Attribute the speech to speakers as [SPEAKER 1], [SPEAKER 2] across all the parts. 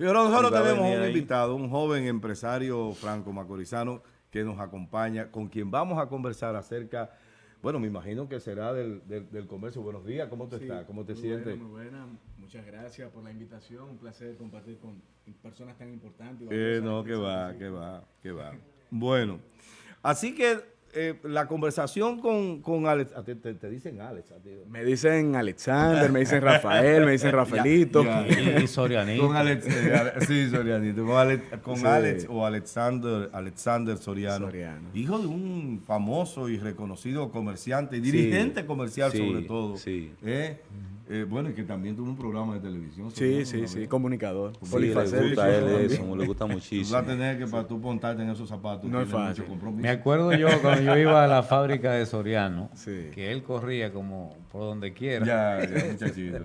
[SPEAKER 1] Pero nosotros tenemos un invitado, un joven empresario franco macorizano que nos acompaña, con quien vamos a conversar acerca, bueno, me imagino que será del, del, comercio. Buenos días, ¿cómo te estás? ¿Cómo te sientes?
[SPEAKER 2] muy buena, muchas gracias por la invitación, un placer compartir con personas tan importantes.
[SPEAKER 1] Eh, no, que va, que va, que va. Bueno, así que eh, la conversación con, con Alex, te, te, dicen Alex.
[SPEAKER 2] Me dicen Alexander, me dicen Rafael, me dicen Rafaelito.
[SPEAKER 3] y, Sorianito.
[SPEAKER 1] Con Alex, eh, sí, Sorianito. Con, Alex, con Alex o Alexander, Alexander Soriano, Hijo de un famoso y reconocido comerciante, dirigente comercial sobre todo. Sí. ¿eh? Eh, bueno, y que también tuvo un programa de televisión.
[SPEAKER 2] Sí, sí, sí, comunicador.
[SPEAKER 3] Sí, le gusta a él eso, le gusta muchísimo. Tú
[SPEAKER 1] vas a tener que para tú montarte en esos zapatos.
[SPEAKER 2] No es fácil.
[SPEAKER 3] Me acuerdo yo cuando yo iba a la fábrica de Soriano, que él corría como por donde quiera.
[SPEAKER 1] Ya, ya muchachito.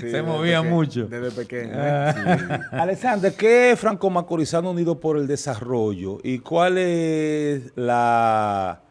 [SPEAKER 3] Se movía mucho.
[SPEAKER 2] Desde pequeño. Ah.
[SPEAKER 3] Alexander, ¿qué es Franco Macorizano Unido por el Desarrollo? ¿Y cuál es la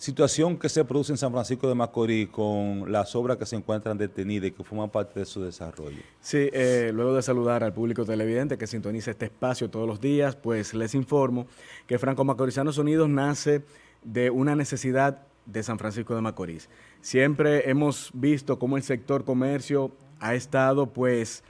[SPEAKER 3] situación que se produce en San Francisco de Macorís con las obras que se encuentran detenidas y que forman parte de su desarrollo.
[SPEAKER 2] Sí, eh, luego de saludar al público televidente que sintoniza este espacio todos los días, pues les informo que Franco Macorizanos Unidos nace de una necesidad de San Francisco de Macorís. Siempre hemos visto cómo el sector comercio ha estado pues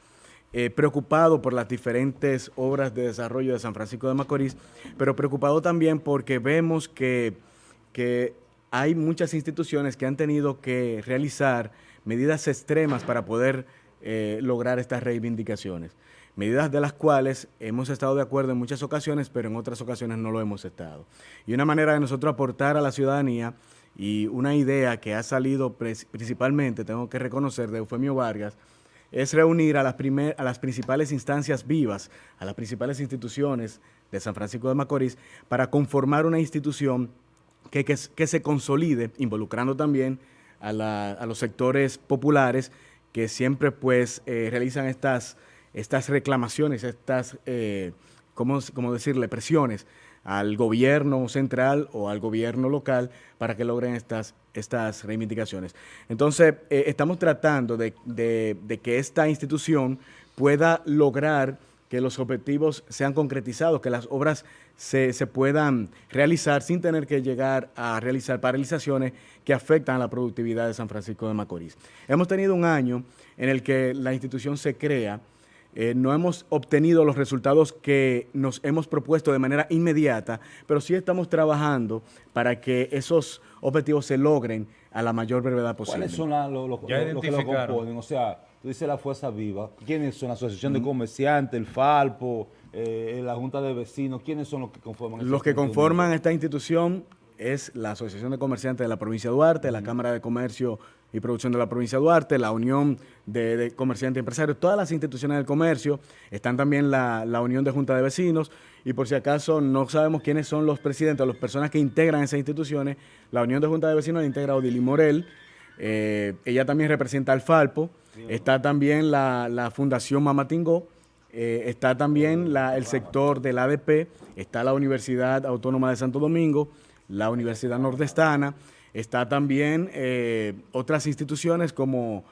[SPEAKER 2] eh, preocupado por las diferentes obras de desarrollo de San Francisco de Macorís, pero preocupado también porque vemos que que hay muchas instituciones que han tenido que realizar medidas extremas para poder eh, lograr estas reivindicaciones. Medidas de las cuales hemos estado de acuerdo en muchas ocasiones, pero en otras ocasiones no lo hemos estado. Y una manera de nosotros aportar a la ciudadanía y una idea que ha salido principalmente, tengo que reconocer, de Eufemio Vargas, es reunir a las, a las principales instancias vivas, a las principales instituciones de San Francisco de Macorís, para conformar una institución que, se consolide, involucrando también a, los sectores populares que siempre pues eh, realizan estas, estas reclamaciones, estas, eh, ¿cómo, decirle?, presiones al gobierno central o al gobierno local para que logren estas, estas reivindicaciones. Entonces, eh, estamos tratando de, de que esta institución pueda lograr que los objetivos sean concretizados, que las obras se, puedan realizar sin tener que llegar a realizar paralizaciones que afectan a la productividad de San Francisco de Macorís. Hemos tenido un año en el que la institución se crea, eh, no hemos obtenido los resultados que nos hemos propuesto de manera inmediata, pero sí estamos trabajando para que esos objetivos se logren a la mayor brevedad posible.
[SPEAKER 3] ¿Cuáles son los, que lo componen? O sea, tú dices la Fuerza Viva. ¿Quiénes son? La Asociación de Comerciantes, el Falpo, eh, la Junta de Vecinos. ¿Quiénes son los que conforman
[SPEAKER 2] Los que conforman esta institución es la Asociación de Comerciantes de la Provincia de Duarte, la Cámara de Comercio y Producción de la Provincia de Duarte, la Unión de, Comerciantes y Empresarios, todas las instituciones del comercio, están también la, Unión de Junta de Vecinos, y por si acaso no sabemos quiénes son los presidentes o las personas que integran esas instituciones, la Unión de Junta de Vecinos la integra Odili Morel, eh, ella también representa al Falpo, está también la, Fundación Mamatingó, eh, está también el sector del ADP, está la Universidad Autónoma de Santo Domingo, la Universidad Nordestana, está también eh, otras instituciones como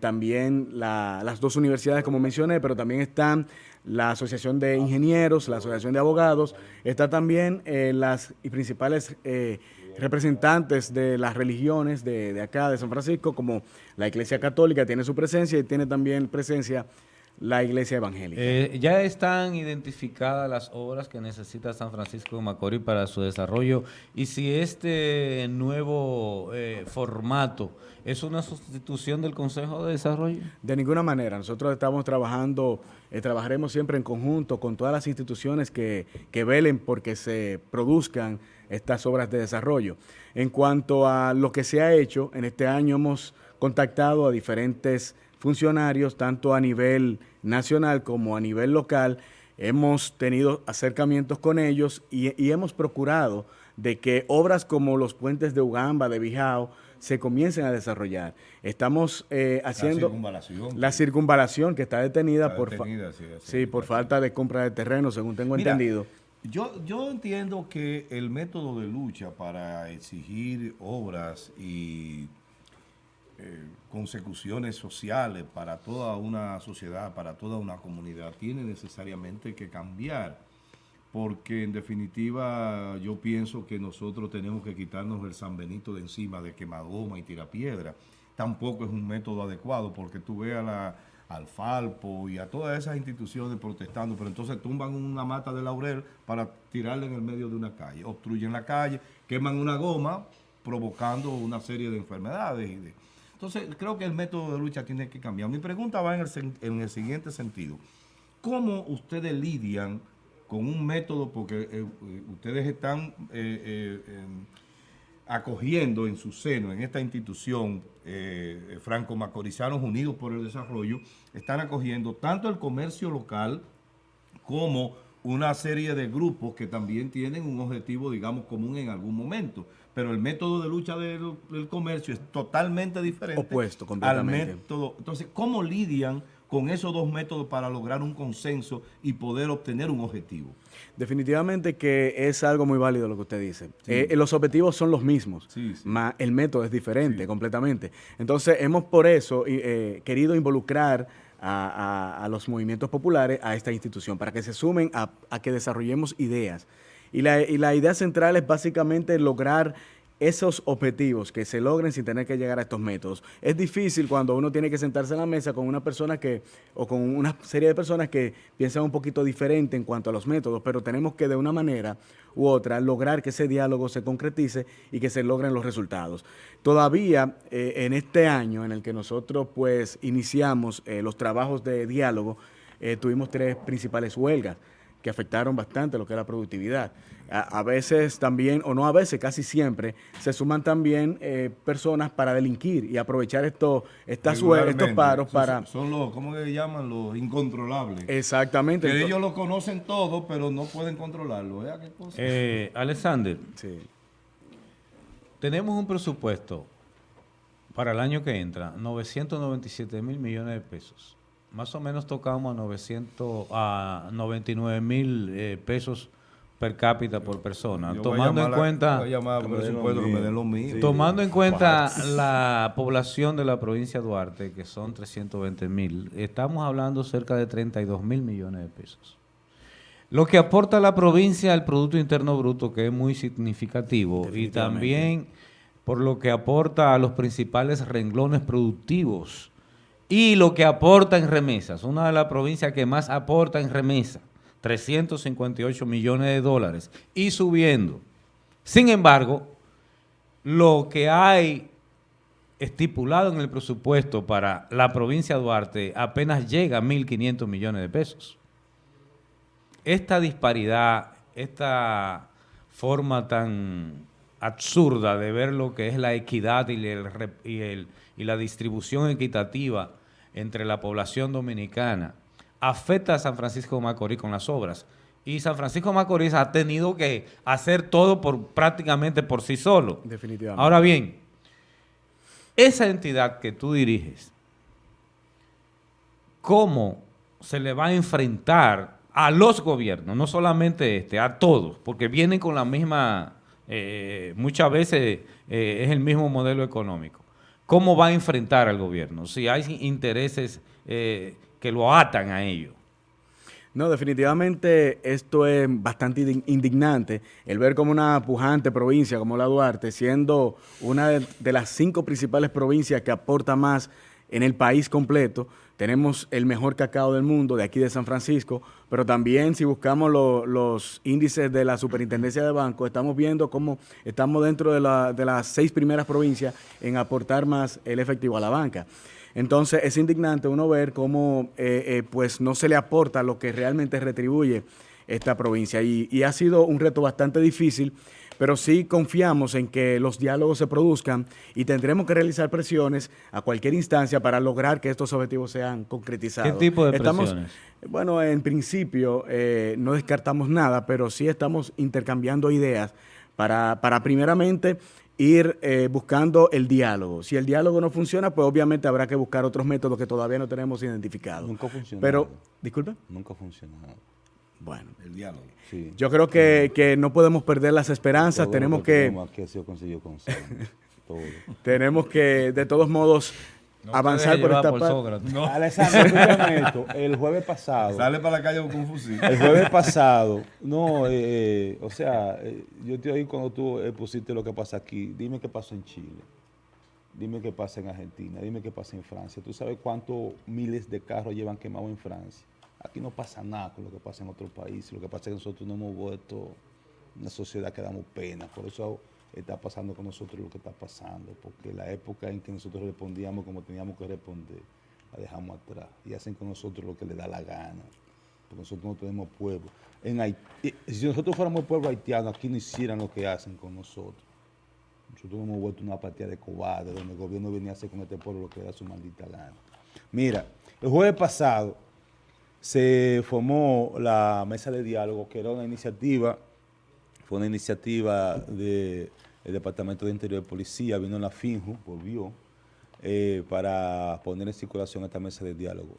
[SPEAKER 2] también las dos universidades como mencioné, pero también están la Asociación de Ingenieros, la Asociación de Abogados, está también las principales representantes de las religiones de, acá, de San Francisco, como la Iglesia Católica tiene su presencia y tiene también presencia la Iglesia Evangélica.
[SPEAKER 3] Eh, ya están identificadas las obras que necesita San Francisco de Macorís para su desarrollo y si este nuevo eh, formato es una sustitución del Consejo de Desarrollo.
[SPEAKER 2] De ninguna manera. Nosotros estamos trabajando, eh, trabajaremos siempre en conjunto con todas las instituciones que, que velen porque se produzcan estas obras de desarrollo. En cuanto a lo que se ha hecho, en este año hemos contactado a diferentes funcionarios, tanto a nivel nacional como a nivel local, hemos tenido acercamientos con ellos y, hemos procurado de que obras como los puentes de Ugamba, de Bijao, se comiencen a desarrollar. Estamos eh, haciendo la circunvalación, que está detenida, por, sí, por falta de compra de terreno, según tengo entendido.
[SPEAKER 1] Yo, yo entiendo que el método de lucha para exigir obras y consecuciones sociales para toda una sociedad, para toda una comunidad, tiene necesariamente que cambiar porque en definitiva yo pienso que nosotros tenemos que quitarnos el San Benito de encima de quemadoma y tirapiedra. Tampoco es un método adecuado porque tú veas la, al Falpo y a todas esas instituciones protestando, pero entonces tumban una mata de laurel para tirarla en el medio de una calle, obstruyen la calle, queman una goma provocando una serie de enfermedades. entonces creo que el método de lucha tiene que cambiar. Mi pregunta va en el, en el siguiente sentido. ¿Cómo ustedes lidian con un método, porque eh, eh, ustedes están eh, em, acogiendo en su seno, en esta institución, Franco-Macorizanos Unidos por el Desarrollo, están acogiendo tanto el comercio local como una serie de grupos que también tienen un objetivo, digamos, común en algún momento. Pero el método de lucha del, del comercio es totalmente diferente.
[SPEAKER 2] Opuesto, completamente.
[SPEAKER 1] Al método. Entonces, ¿cómo lidian con esos dos métodos para lograr un consenso y poder obtener un objetivo.
[SPEAKER 2] Definitivamente que es algo muy válido lo que usted dice. Eh, los objetivos son los mismos, el método es diferente completamente. Entonces hemos por eso eh, querido involucrar a, los movimientos populares a esta institución, para que se sumen a, que desarrollemos ideas. Y la, y la idea central es básicamente lograr esos objetivos que se logren sin tener que llegar a estos métodos. Es difícil cuando uno tiene que sentarse en la mesa con una persona que, o con una serie de personas que piensan un poquito diferente en cuanto a los métodos, pero tenemos que de una manera u otra lograr que ese diálogo se concretice y que se logren los resultados. Todavía eh, en este año en el que nosotros pues iniciamos eh, los trabajos de diálogo, eh, tuvimos tres principales huelgas que afectaron bastante lo que es la productividad. A, veces también, o no a veces, casi siempre, se suman también eh, personas para delinquir y aprovechar esto, estas estos paros para...
[SPEAKER 1] Son los, ¿cómo que llaman? Los incontrolables.
[SPEAKER 2] Exactamente.
[SPEAKER 1] Que ellos lo conocen todo, pero no pueden controlarlo.
[SPEAKER 4] Eh, Alexander, sí. tenemos un presupuesto para el año que entra, 997 mil millones de pesos. Más o menos tocamos a 900, a 99 mil eh, pesos per cápita por persona. tomando en cuenta, tomando en cuenta la población de la provincia de Duarte, que son 320 mil, estamos hablando cerca de 32 mil millones de pesos. Lo que aporta la provincia al Producto Interno Bruto, que es muy significativo, y también por lo que aporta a los principales renglones productivos y lo que aporta en remesas, una de las provincias que más aporta en remesas 358 millones de dólares y subiendo. Sin embargo, lo que hay estipulado en el presupuesto para la provincia de Duarte apenas llega a 1.500 millones de pesos. Esta disparidad, esta forma tan absurda de ver lo que es la equidad y, y la distribución equitativa entre la población dominicana, afecta a San Francisco de Macorís con las obras. Y San Francisco de Macorís ha tenido que hacer todo por prácticamente por sí solo.
[SPEAKER 2] Definitivamente.
[SPEAKER 4] Ahora bien, esa entidad que tú diriges, ¿cómo se le va a enfrentar a los gobiernos, no solamente este, a todos, porque vienen con la misma, eh, muchas veces eh, es el mismo modelo económico. ¿Cómo va a enfrentar al gobierno? Si hay intereses eh, que lo atan a ello.
[SPEAKER 2] No, definitivamente esto es bastante indignante, el ver como una pujante provincia como la Duarte, siendo una de, las cinco principales provincias que aporta más en el país completo, tenemos el mejor cacao del mundo de aquí de San Francisco, pero también si buscamos los índices de la Superintendencia de Banco, estamos viendo cómo estamos dentro de, de las seis primeras provincias en aportar más el efectivo a la banca. Entonces es indignante uno ver cómo eh, eh, pues no se le aporta lo que realmente retribuye esta provincia y, ha sido un reto bastante difícil, pero sí confiamos en que los diálogos se produzcan y tendremos que realizar presiones a cualquier instancia para lograr que estos objetivos sean concretizados.
[SPEAKER 4] ¿Qué tipo de presiones?
[SPEAKER 2] Bueno, en principio eh, no descartamos nada, pero sí estamos intercambiando ideas para, para primeramente ir eh, buscando el diálogo. Si el diálogo no funciona, pues obviamente habrá que buscar otros métodos que todavía no tenemos identificados.
[SPEAKER 4] Nunca funciona.
[SPEAKER 2] Pero, disculpe.
[SPEAKER 4] Nunca funcionado.
[SPEAKER 2] Bueno, el diálogo. Yo creo que, no podemos perder las esperanzas, tenemos que...
[SPEAKER 4] Aquí ha sido
[SPEAKER 3] todo.
[SPEAKER 2] Tenemos que, de todos modos, avanzar por esta parte.
[SPEAKER 3] No. Alessandro, El jueves pasado.
[SPEAKER 1] Sale para la calle con un fusil.
[SPEAKER 3] El jueves pasado, no, eh, eh, o sea, eh, yo te oí cuando tú pusiste lo que pasa aquí. Dime qué pasó en Chile. Dime qué pasa en Argentina. Dime qué pasa en Francia. ¿Tú sabes cuántos miles de carros llevan quemados en Francia? Aquí no pasa nada con lo que pasa en otros países. Lo que pasa es que nosotros no hemos vuelto una sociedad que damos pena. Por eso está pasando con nosotros lo que está pasando, porque la época en que nosotros respondíamos como teníamos que responder, la dejamos atrás y hacen con nosotros lo que les da la gana, porque nosotros no tenemos pueblo. En Haití, si nosotros fuéramos pueblo haitiano, aquí no hicieran lo que hacen con nosotros. Nosotros hemos vuelto una partida de cobarde, donde el gobierno venía a hacer con este pueblo lo que da su maldita gana. Mira, el jueves pasado se formó la mesa de diálogo, que era una iniciativa fue una iniciativa del Departamento de Interior de Policía, vino la FINJU, volvió, eh, para poner en circulación esta mesa de diálogo.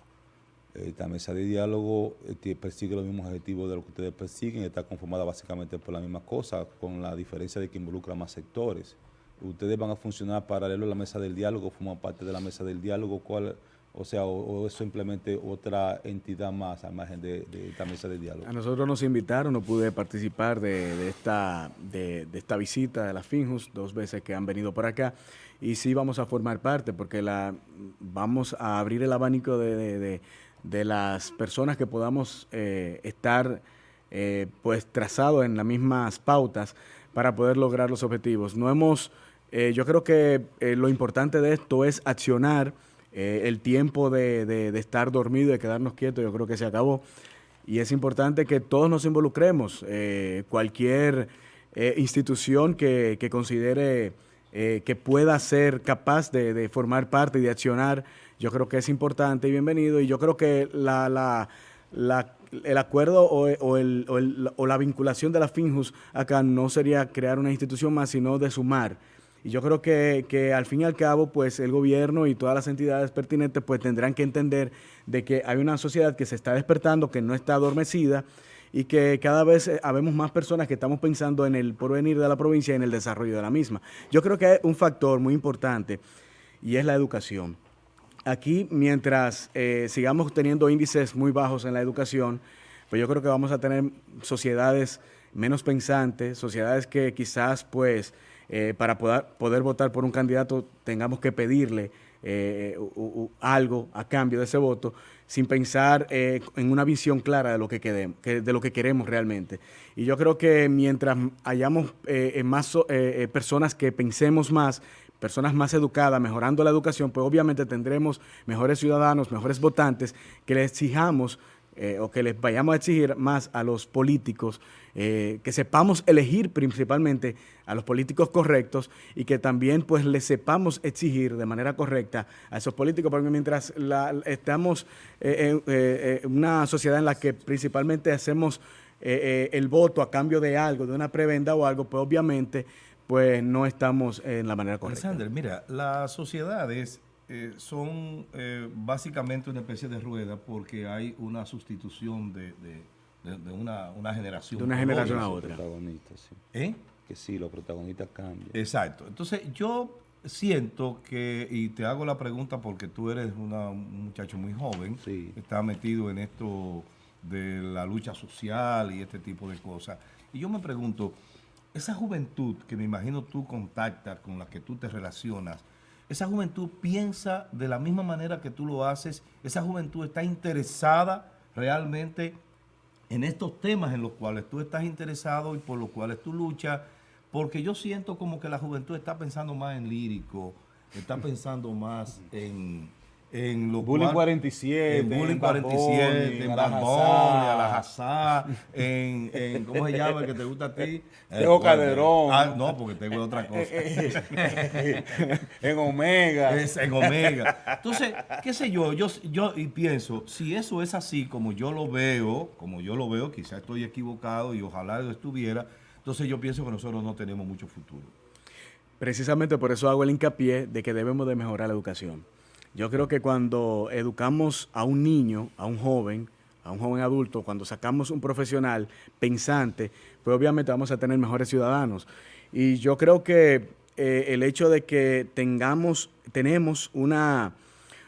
[SPEAKER 3] Esta mesa de diálogo eh, persigue los mismos objetivos de lo que ustedes persiguen, está conformada básicamente por la misma cosa, con la diferencia de que involucra más sectores. Ustedes van a funcionar paralelo a la mesa del diálogo, forman parte de la mesa del diálogo, ¿cuál o sea, o, es simplemente otra entidad más al margen de, esta mesa de diálogo.
[SPEAKER 2] A nosotros nos invitaron, no pude participar de, esta, de, esta visita de la Finjus, dos veces que han venido por acá, y sí vamos a formar parte, porque la vamos a abrir el abanico de, las personas que podamos eh, estar eh, pues trazados en las mismas pautas para poder lograr los objetivos. No hemos, eh, yo creo que lo importante de esto es accionar eh, el tiempo de, estar dormido, de quedarnos quietos, yo creo que se acabó. Y es importante que todos nos involucremos. Eh, cualquier eh, institución que, considere que pueda ser capaz de, formar parte y de accionar, yo creo que es importante y bienvenido. Y yo creo que la, el acuerdo o, o, la vinculación de la FINJUS acá no sería crear una institución más, sino de sumar y yo creo que, que, al fin y al cabo, pues el gobierno y todas las entidades pertinentes pues tendrán que entender de que hay una sociedad que se está despertando, que no está adormecida y que cada vez eh, habemos más personas que estamos pensando en el porvenir de la provincia y en el desarrollo de la misma. Yo creo que hay un factor muy importante y es la educación. Aquí, mientras eh, sigamos teniendo índices muy bajos en la educación, pues yo creo que vamos a tener sociedades menos pensantes, sociedades que quizás pues eh, para poder, poder votar por un candidato tengamos que pedirle eh, algo a cambio de ese voto sin pensar eh, en una visión clara de lo que, queremos, de lo que queremos realmente. Y yo creo que mientras hayamos más personas que pensemos más, personas más educadas, mejorando la educación, pues obviamente tendremos mejores ciudadanos, mejores votantes, que les exijamos o que les vayamos a exigir más a los políticos eh, que sepamos elegir principalmente a los políticos correctos y que también pues les sepamos exigir de manera correcta a esos políticos, porque mientras estamos eh, en eh, una sociedad en la que principalmente hacemos el voto a cambio de algo, de una prebenda o algo, pues obviamente pues no estamos en la manera correcta.
[SPEAKER 1] Alexander, mira, las sociedades son básicamente una especie de rueda porque hay una sustitución de de, una, una, generación.
[SPEAKER 2] De una generación a otra.
[SPEAKER 3] ¿Eh? Que sí, los protagonistas cambian.
[SPEAKER 1] Exacto. Entonces, yo siento que, y te hago la pregunta porque tú eres un muchacho muy joven, sí. está metido en esto de la lucha social y este tipo de cosas. Y yo me pregunto, esa juventud que me imagino tú contactas, con la que tú te relacionas, esa juventud piensa de la misma manera que tú lo haces, esa juventud está interesada realmente en estos temas en los cuales tú estás interesado y por los cuales tú luchas, porque yo siento como que la juventud está pensando más en lírico, está pensando más en, en
[SPEAKER 3] los Bullying 47,
[SPEAKER 1] en Bullying 47, en Bambón, en en, ¿cómo se llama el que te gusta a ti?
[SPEAKER 3] Tengo Calderón.
[SPEAKER 1] Ah, no, porque tengo otra cosa.
[SPEAKER 3] en Omega.
[SPEAKER 1] en Omega. Entonces, qué sé yo, yo, yo y pienso, si eso es así como yo lo veo, como yo lo veo, quizás estoy equivocado y ojalá lo estuviera, entonces yo pienso que nosotros no tenemos mucho futuro.
[SPEAKER 2] Precisamente por eso hago el hincapié de que debemos de mejorar la educación. Yo creo que cuando educamos a un niño, a un joven, a un joven adulto, cuando sacamos un profesional pensante, pues obviamente vamos a tener mejores ciudadanos. Y yo creo que eh, el hecho de que tengamos, tenemos una,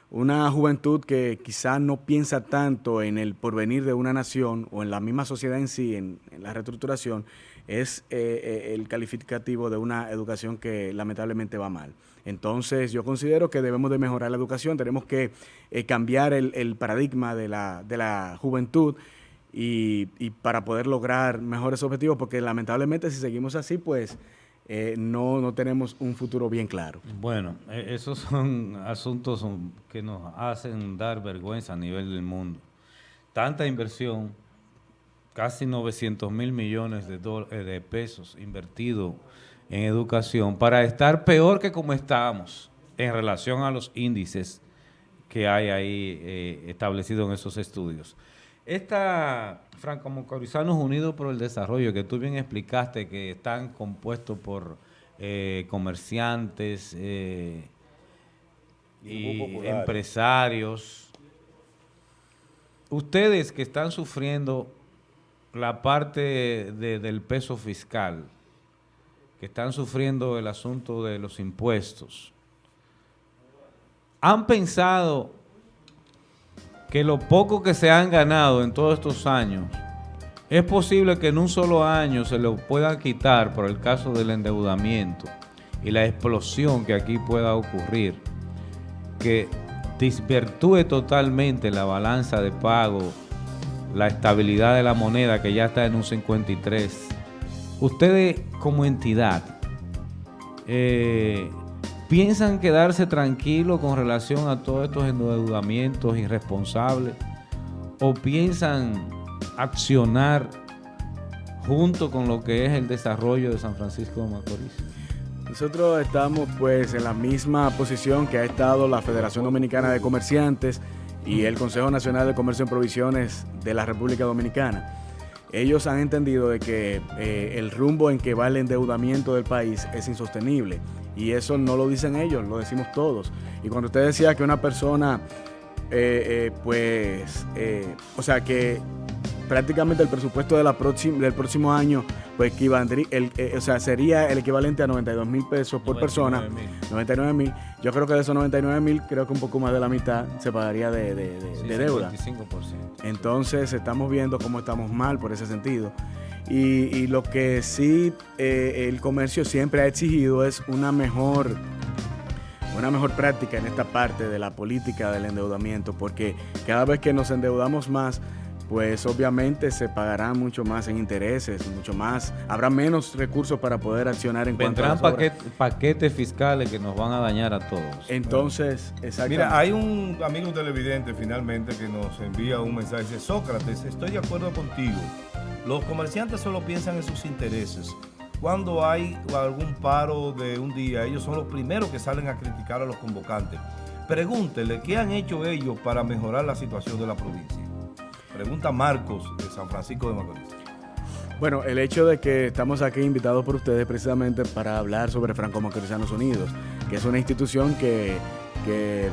[SPEAKER 2] una juventud que quizás no piensa tanto en el porvenir de una nación o en la misma sociedad en sí, en, la reestructuración, es eh, eh, el calificativo de una educación que lamentablemente va mal. Entonces yo considero que debemos de mejorar la educación, tenemos que cambiar el, paradigma de la, de la juventud y, y, para poder lograr mejores objetivos, porque lamentablemente si seguimos así, pues eh, no, no tenemos un futuro bien claro.
[SPEAKER 4] Bueno, e, esos son asuntos que nos hacen dar vergüenza a nivel del mundo. Tanta inversión, casi 900 mil millones de, eh, de pesos invertidos en educación para estar peor que como estábamos en relación a los índices que hay ahí eh, establecidos en esos estudios. Esta Franco-Macorizanos Unidos por el Desarrollo, que tú bien explicaste que están compuestos por eh, comerciantes eh, y empresarios, ustedes que están sufriendo la parte del peso fiscal, que están sufriendo el asunto de los impuestos, ¿han pensado que lo poco que se han ganado en todos estos años, es posible que en un solo año se lo pueda quitar por el caso del endeudamiento y la explosión que aquí pueda ocurrir, que disvirtúe totalmente la balanza de pago, la estabilidad de la moneda que ya está en un 53. Ustedes como entidad, eh, ¿Piensan quedarse tranquilos con relación a todos estos endeudamientos irresponsables? ¿O piensan accionar junto con lo que es el desarrollo de San Francisco de Macorís?
[SPEAKER 2] Nosotros estamos pues en la misma posición que ha estado la Federación Dominicana de Comerciantes y el Consejo Nacional de Comercio en Provisiones de la República Dominicana. Ellos han entendido de que eh, el rumbo en que va el endeudamiento del país es insostenible y eso no lo dicen ellos, lo decimos todos. Y cuando usted decía que una persona, eh, eh, pues, eh, o sea, que prácticamente el presupuesto de la del próximo año, pues equivaldría, el, o sea, sería el equivalente a 92 mil pesos por persona. 99 mil. Yo creo que de esos 99 mil, creo que un poco más de la mitad se pagaría de, de deuda.
[SPEAKER 4] 55%.
[SPEAKER 2] Entonces estamos viendo cómo estamos mal por ese sentido. Y, lo que sí eh, el comercio siempre ha exigido es una mejor, una mejor práctica en esta parte de la política del endeudamiento, porque cada vez que nos endeudamos más, pues obviamente se pagará mucho más en intereses, mucho más, habrá menos recursos para poder accionar en
[SPEAKER 4] cuanto a paquetes, paquetes fiscales que nos van a dañar a todos.
[SPEAKER 2] Entonces,
[SPEAKER 1] exactamente. Mira, hay un amigo televidente finalmente que nos envía un mensaje, dice, Sócrates, estoy de acuerdo contigo. Los comerciantes solo piensan en sus intereses. Cuando hay algún paro de un día, ellos son los primeros que salen a criticar a los convocantes. Pregúntele qué han hecho ellos para mejorar la situación de la provincia. Pregunta Marcos de San Francisco de Macorís.
[SPEAKER 2] Bueno, el hecho de que estamos aquí invitados por ustedes precisamente para hablar sobre Franco Macorizanos Unidos, que es una institución que, que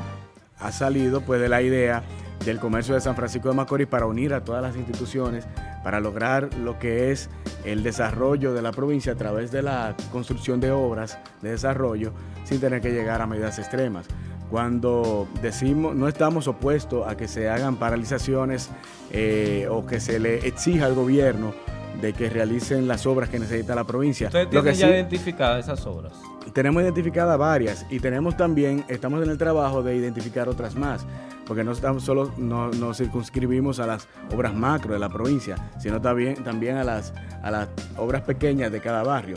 [SPEAKER 2] ha salido pues de la idea del comercio de San Francisco de Macorís para unir a todas las instituciones, para lograr lo que es el desarrollo de la provincia a través de la construcción de obras de desarrollo sin tener que llegar a medidas extremas. Cuando decimos, no estamos opuestos a que se hagan paralizaciones eh, o que se le exija al gobierno de que realicen las obras que necesita la provincia.
[SPEAKER 4] ¿Ustedes tienen ya identificadas esas obras?
[SPEAKER 2] Tenemos identificadas varias y tenemos también, estamos en el trabajo de identificar otras más, porque no estamos solo nos circunscribimos a las obras macro de la provincia, sino también, también a, las, a las obras pequeñas de cada barrio.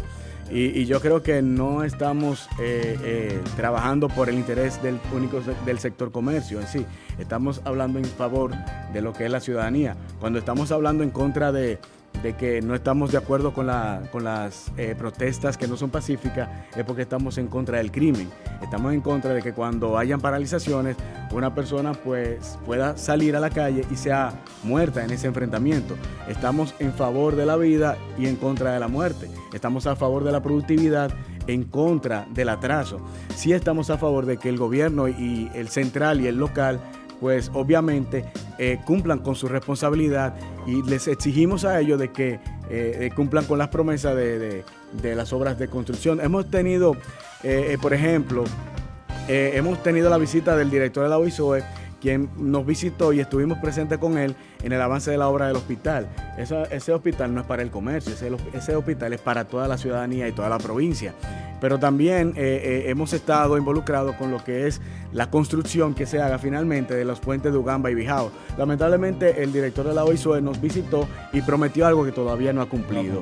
[SPEAKER 2] Y, yo creo que no estamos eh, eh, trabajando por el interés del único del sector comercio en sí. Estamos hablando en favor de lo que es la ciudadanía. Cuando estamos hablando en contra de, de que no estamos de acuerdo con, la, con las eh, protestas que no son pacíficas es porque estamos en contra del crimen. Estamos en contra de que cuando hayan paralizaciones una persona pues pueda salir a la calle y sea muerta en ese enfrentamiento. Estamos en favor de la vida y en contra de la muerte. Estamos a favor de la productividad en contra del atraso. Sí estamos a favor de que el gobierno y el central y el local pues obviamente eh, cumplan con su responsabilidad y les exigimos a ellos de que eh, cumplan con las promesas de, las obras de construcción. Hemos tenido por ejemplo, hemos tenido la visita del director de la OISOE, quien nos visitó y estuvimos presentes con él en el avance de la obra del hospital. ese hospital no es para el comercio, ese, hospital es para toda la ciudadanía y toda la provincia. Pero también eh, eh, hemos estado involucrados con lo que es la construcción que se haga finalmente de los puentes de Ugamba y Bijao. Lamentablemente el director de la OISOE nos visitó y prometió algo que todavía no ha cumplido.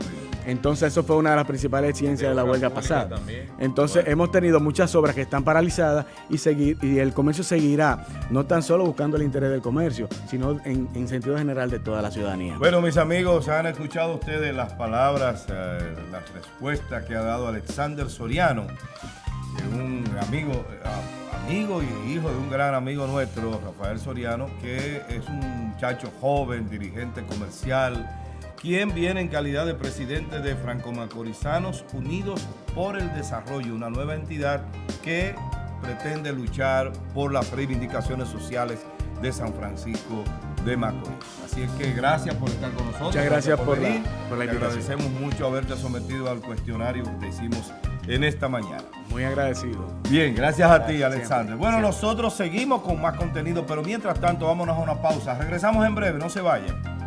[SPEAKER 2] Entonces eso fue una de las principales exigencias de la huelga pasada. Entonces hemos tenido muchas obras que están paralizadas y, seguir, y el comercio seguirá, no tan solo buscando el interés del comercio, sino en, sentido general de toda la ciudadanía.
[SPEAKER 1] Bueno, mis amigos, han escuchado ustedes las palabras, eh, las respuestas que ha dado Alexander Soriano, un amigo, eh, amigo y hijo de un gran amigo nuestro, Rafael Soriano, que es un muchacho joven, dirigente comercial, quien viene en calidad de presidente de Franco-Macorizanos Unidos por el Desarrollo, una nueva entidad que pretende luchar por las reivindicaciones sociales de San Francisco de Macorís. Así es que gracias por estar con nosotros.
[SPEAKER 2] Muchas gracias, por, venir. por la
[SPEAKER 1] agradecemos mucho haberte sometido al cuestionario que hicimos en esta mañana.
[SPEAKER 2] Muy agradecido.
[SPEAKER 1] Bien, gracias a ti, Alexander. Bueno, nosotros seguimos con más contenido, pero mientras tanto, vámonos a una pausa. Regresamos en breve, no se vayan.